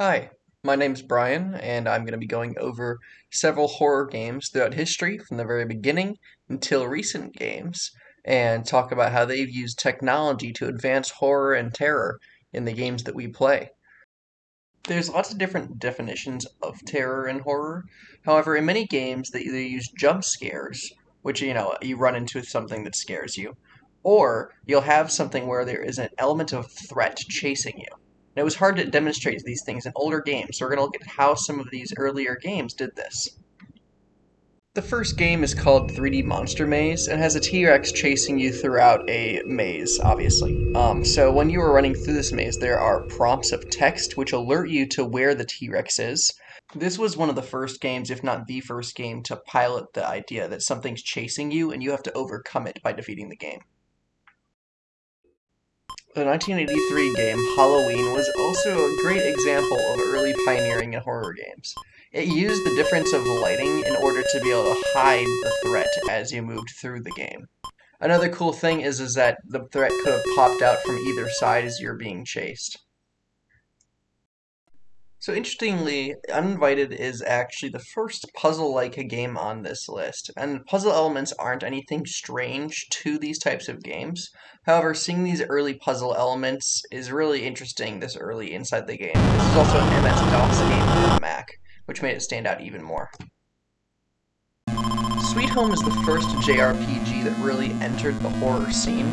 Hi, my name's Brian, and I'm going to be going over several horror games throughout history from the very beginning until recent games, and talk about how they've used technology to advance horror and terror in the games that we play. There's lots of different definitions of terror and horror. However, in many games, they either use jump scares, which, you know, you run into something that scares you, or you'll have something where there is an element of threat chasing you. And it was hard to demonstrate these things in older games, so we're going to look at how some of these earlier games did this. The first game is called 3D Monster Maze and has a T-Rex chasing you throughout a maze, obviously. Um, so when you are running through this maze, there are prompts of text which alert you to where the T-Rex is. This was one of the first games, if not the first game, to pilot the idea that something's chasing you and you have to overcome it by defeating the game. The 1983 game Halloween was also a great example of early pioneering in horror games. It used the difference of lighting in order to be able to hide the threat as you moved through the game. Another cool thing is, is that the threat could have popped out from either side as you're being chased. So interestingly, Uninvited is actually the first puzzle-like game on this list, and puzzle elements aren't anything strange to these types of games. However, seeing these early puzzle elements is really interesting this early inside the game. This is also an MS-DOS game for Mac, which made it stand out even more. Sweet Home is the first JRPG that really entered the horror scene,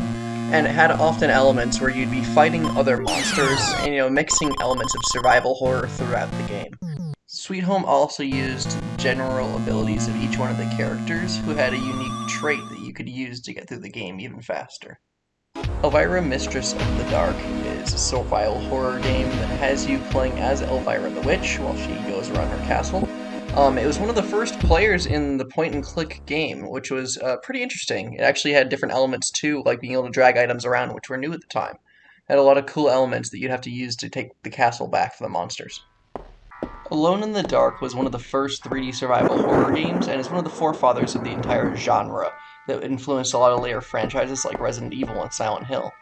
and it had often elements where you'd be fighting other monsters and you know mixing elements of survival horror throughout the game. Sweet Home also used general abilities of each one of the characters who had a unique trait that you could use to get through the game even faster. Elvira Mistress of the Dark is a survival horror game that has you playing as Elvira the Witch while she goes around her castle. Um, it was one of the first players in the point-and-click game, which was uh, pretty interesting. It actually had different elements too, like being able to drag items around, which were new at the time. It had a lot of cool elements that you'd have to use to take the castle back for the monsters. Alone in the Dark was one of the first 3D survival horror games, and is one of the forefathers of the entire genre that influenced a lot of later franchises like Resident Evil and Silent Hill.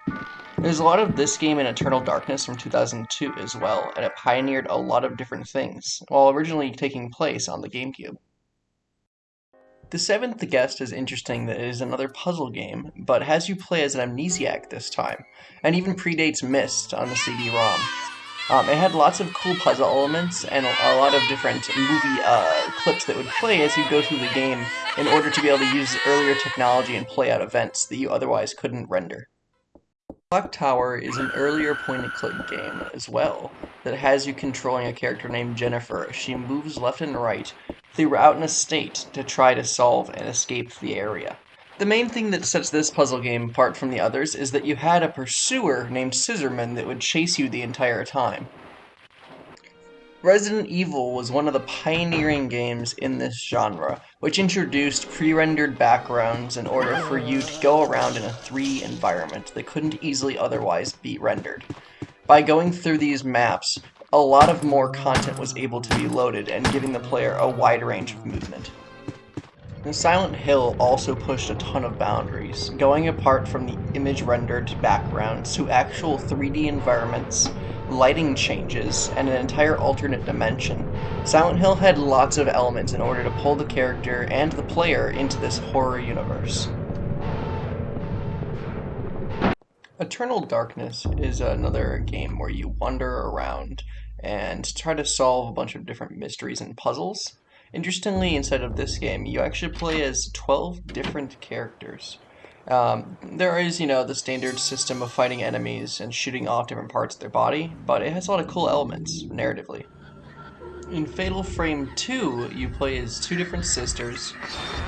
There's a lot of this game in Eternal Darkness from 2002 as well, and it pioneered a lot of different things, while originally taking place on the GameCube. The Seventh Guest is interesting that it is another puzzle game, but has you play as an amnesiac this time, and even predates Myst on the CD-ROM. Um, it had lots of cool puzzle elements and a lot of different movie uh, clips that would play as you go through the game in order to be able to use earlier technology and play out events that you otherwise couldn't render. Clock Tower is an earlier point-and-click game as well that has you controlling a character named Jennifer. She moves left and right throughout an estate to try to solve and escape the area. The main thing that sets this puzzle game apart from the others is that you had a pursuer named Scissorman that would chase you the entire time. Resident Evil was one of the pioneering games in this genre, which introduced pre-rendered backgrounds in order for you to go around in a 3D environment that couldn't easily otherwise be rendered. By going through these maps, a lot of more content was able to be loaded and giving the player a wide range of movement. And Silent Hill also pushed a ton of boundaries, going apart from the image-rendered backgrounds to actual 3D environments lighting changes, and an entire alternate dimension. Silent Hill had lots of elements in order to pull the character and the player into this horror universe. Eternal Darkness is another game where you wander around and try to solve a bunch of different mysteries and puzzles. Interestingly, instead of this game, you actually play as 12 different characters. Um, there is, you know, the standard system of fighting enemies and shooting off different parts of their body, but it has a lot of cool elements, narratively. In Fatal Frame 2, you play as two different sisters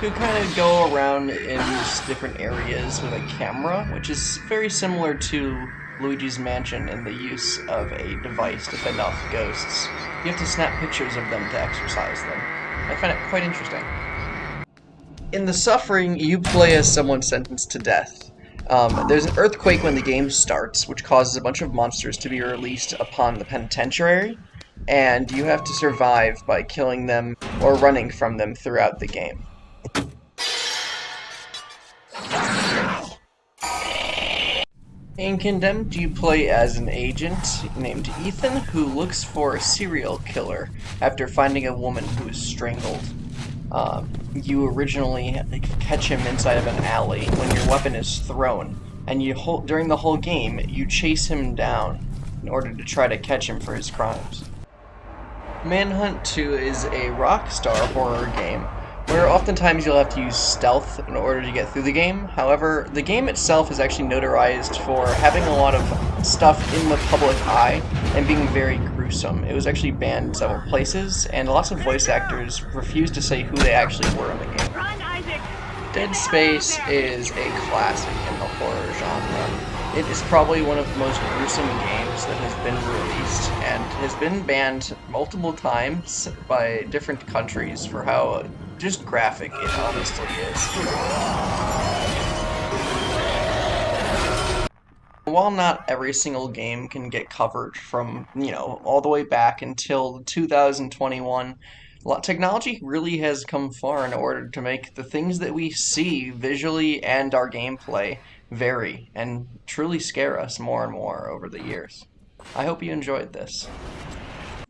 who kind of go around in these different areas with a camera, which is very similar to Luigi's Mansion in the use of a device to fend off ghosts. You have to snap pictures of them to exorcise them. I find it quite interesting. In The Suffering, you play as someone sentenced to death. Um, there's an earthquake when the game starts, which causes a bunch of monsters to be released upon the penitentiary, and you have to survive by killing them or running from them throughout the game. In Condemned, you play as an agent named Ethan who looks for a serial killer after finding a woman who is strangled. Uh, you originally catch him inside of an alley when your weapon is thrown, and you during the whole game you chase him down in order to try to catch him for his crimes. Manhunt 2 is a Rockstar horror game where oftentimes you'll have to use stealth in order to get through the game. However, the game itself is actually notarized for having a lot of stuff in the public eye and being very gruesome. It was actually banned in several places, and lots of voice actors refused to say who they actually were in the game. Dead Space is a classic in the horror genre. It is probably one of the most gruesome games that has been released, and has been banned multiple times by different countries for how just graphic it honestly is. While not every single game can get covered from, you know, all the way back until 2021, technology really has come far in order to make the things that we see visually and our gameplay vary and truly scare us more and more over the years. I hope you enjoyed this.